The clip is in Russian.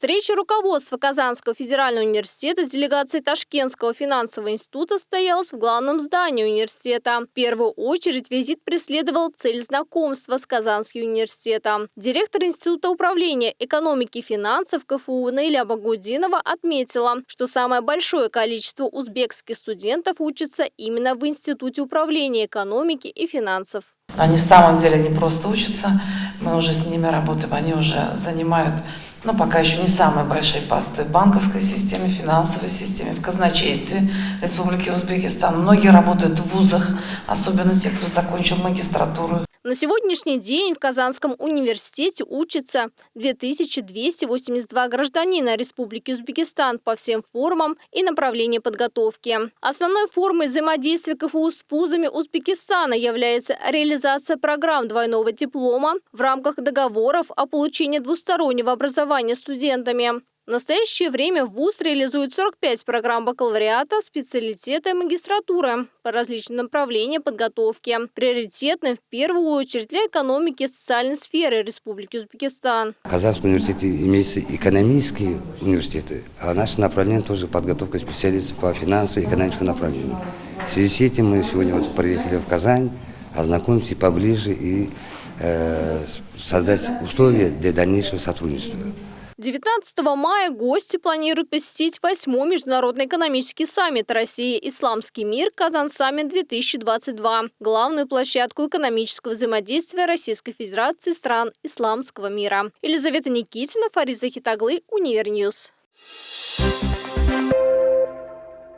Встреча руководства Казанского федерального университета с делегацией Ташкентского финансового института состоялась в главном здании университета. В первую очередь визит преследовал цель знакомства с Казанским университетом. Директор Института управления экономики и финансов КФУ Наиля Багудинова отметила, что самое большое количество узбекских студентов учатся именно в Институте управления экономики и финансов. Они в самом деле не просто учатся, мы уже с ними работаем, они уже занимают но пока еще не самые большие посты в банковской системе, финансовой системе, в казначействе Республики Узбекистан. Многие работают в вузах, особенно те, кто закончил магистратуру. На сегодняшний день в Казанском университете учатся 2282 гражданина Республики Узбекистан по всем формам и направлениям подготовки. Основной формой взаимодействия КФУ с вузами Узбекистана является реализация программ двойного диплома в рамках договоров о получении двустороннего образования студентами. В настоящее время ВУЗ реализует 45 программ бакалавриата, специалитета и магистратуры по различным направлениям подготовки. Приоритетны в первую очередь для экономики и социальной сферы Республики Узбекистан. В Казанском университете имеются экономические университеты, а наше направление тоже подготовка специалистов по финансовому и экономическому направлению. В связи с этим мы сегодня вот приехали в Казань, ознакомимся поближе и э, создать условия для дальнейшего сотрудничества. 19 мая гости планируют посетить 8 Международный экономический саммит «Россия. Исламский мир. KazanSummit 2022» – главную площадку экономического взаимодействия Российской Федерации стран исламского мира. Елизавета Никитина, Фариза Хитаглы, Univer News.